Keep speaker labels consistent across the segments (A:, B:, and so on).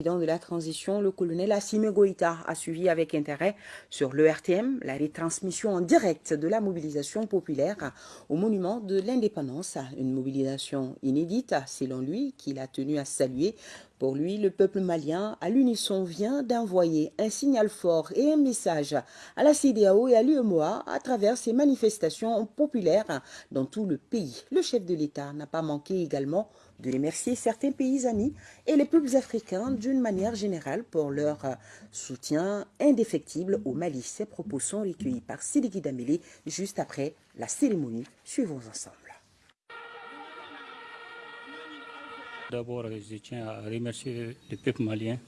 A: de la transition, le colonel Assime Goïta a suivi avec intérêt sur l'ERTM la retransmission en direct de la mobilisation populaire au monument de l'indépendance. Une mobilisation inédite, selon lui, qu'il a tenu à saluer. Pour lui, le peuple malien, à l'unisson, vient d'envoyer un signal fort et un message à la CDAO et à l'UMOA à travers ces manifestations populaires dans tout le pays. Le chef de l'État n'a pas manqué également de remercier certains pays amis et les peuples africains d'une manière générale pour leur soutien indéfectible au Mali. Ces propos sont recueillis par Sidiki Damélé juste après la cérémonie. Suivons ensemble.
B: D'abord, je tiens à remercier le peuple malien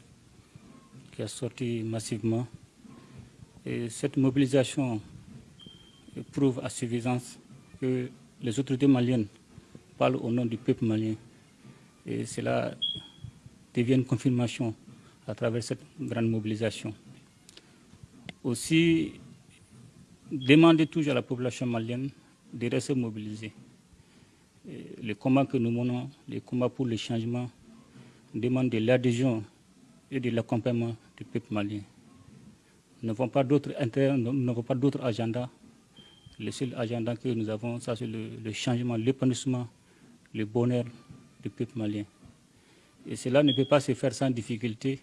B: qui a sorti massivement. Et cette mobilisation prouve à suffisance que les autorités maliennes parlent au nom du peuple malien. Et cela devient une confirmation à travers cette grande mobilisation. Aussi, demander toujours à la population malienne de rester mobilisée. Les combats que nous menons, les combats pour le changement, demandent de l'adhésion et de l'accompagnement du peuple malien. Nous n'avons pas d'autres pas d'autres agendas. Le seul agenda que nous avons, c'est le, le changement, l'épanouissement, le bonheur du peuple malien. Et cela ne peut pas se faire sans difficulté,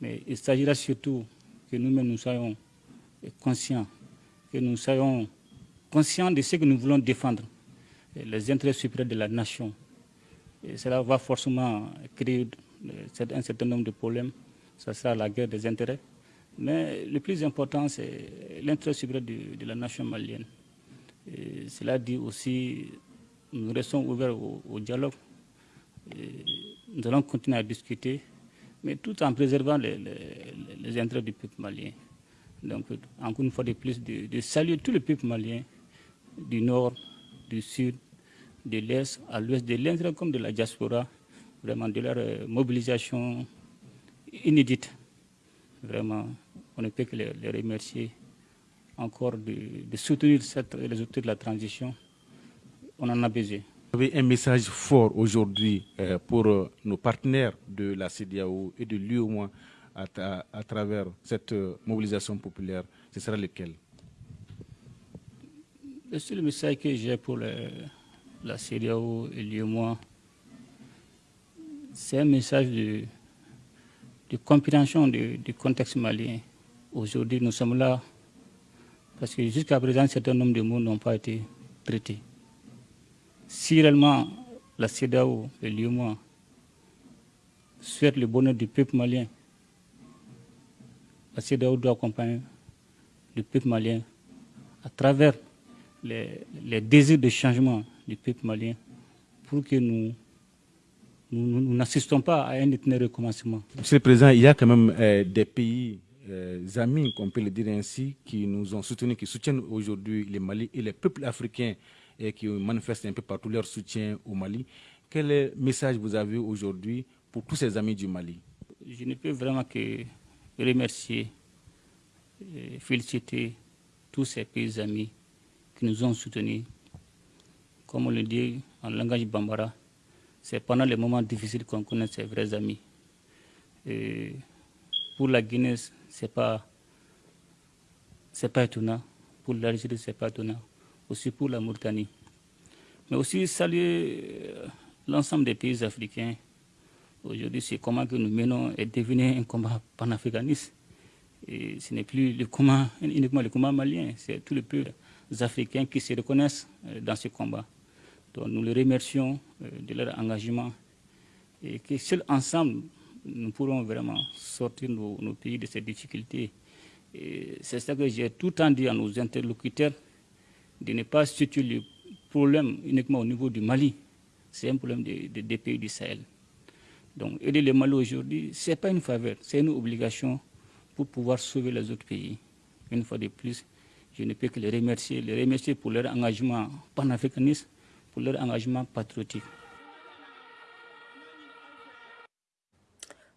B: mais il s'agira surtout que nous-mêmes nous soyons conscients, que nous soyons conscients de ce que nous voulons défendre, les intérêts supérieurs de la nation. Et cela va forcément créer un certain nombre de problèmes, ça sera la guerre des intérêts. Mais le plus important, c'est l'intérêt supérieur de, la nation malienne. Cela dit aussi, nous restons ouverts au dialogue, nous allons continuer à discuter, mais tout en préservant les, intérêts du peuple malien. Donc, encore une fois de plus, de, saluer tout le peuple malien, du nord, du sud, de l'est, à l'ouest, de l'intérêt comme de la diaspora, vraiment de leur euh, mobilisation inédite. Vraiment, on ne peut que les, remercier encore de, soutenir cette, les outils de la transition. On en a besoin.
C: Vous avez un message fort aujourd'hui euh, pour euh, nos partenaires de la CDAO et de l'UOMA à, travers cette euh, mobilisation populaire. Ce sera lequel?
B: Le seul message que j'ai pour la CDAO et l'UOMA, c'est un message de, compréhension du, contexte malien. Aujourd'hui, nous sommes là parce que jusqu'à présent, un certain nombre de mots n'ont pas été traités. Si réellement la CEDAO et l'UMA souhaitent le bonheur du peuple malien, la CEDAO doit accompagner le peuple malien à travers les, désirs de changement du peuple malien pour que nous nous n'assistons pas à un éternel recommencement.
C: Monsieur le Président, il y a quand même euh, des pays euh, amis, qu'on peut le dire ainsi, qui nous ont soutenus, qui soutiennent aujourd'hui le Mali et les peuples africains et qui manifestent un peu partout leur soutien au Mali. Quel message vous avez aujourd'hui pour tous ces amis du Mali?
B: Je ne peux vraiment que remercier et féliciter tous ces pays amis qui nous ont soutenus. Comme on le dit en langage bambara, c'est pendant les moments difficiles qu'on connaît ses vrais amis. Pour la Guinée, ce n'est pas, pas étonnant. Pour l'Algérie, ce n'est pas étonnant aussi pour la Mauritanie. Mais aussi saluer euh, l'ensemble des pays africains. Aujourd'hui, c'est comment que nous menons est devenu un combat panafricaniste. Et ce n'est plus uniquement le combat malien, c'est tous les peuples africains qui se reconnaissent euh, dans ce combat. Donc nous les remercions euh, de leur engagement et que seuls ensemble, nous pourrons vraiment sortir nos, pays de ces difficultés. C'est ça que j'ai tout le dit à nos interlocuteurs, de ne pas situer le problème uniquement au niveau du Mali. C'est un problème des pays du Sahel. Donc aider le Mali aujourd'hui, ce n'est pas une faveur, c'est une obligation pour pouvoir sauver les autres pays. Une fois de plus, je ne peux que les remercier, les remercier pour leur engagement panafricaniste, pour leur engagement patriotique.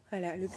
A: Voilà, le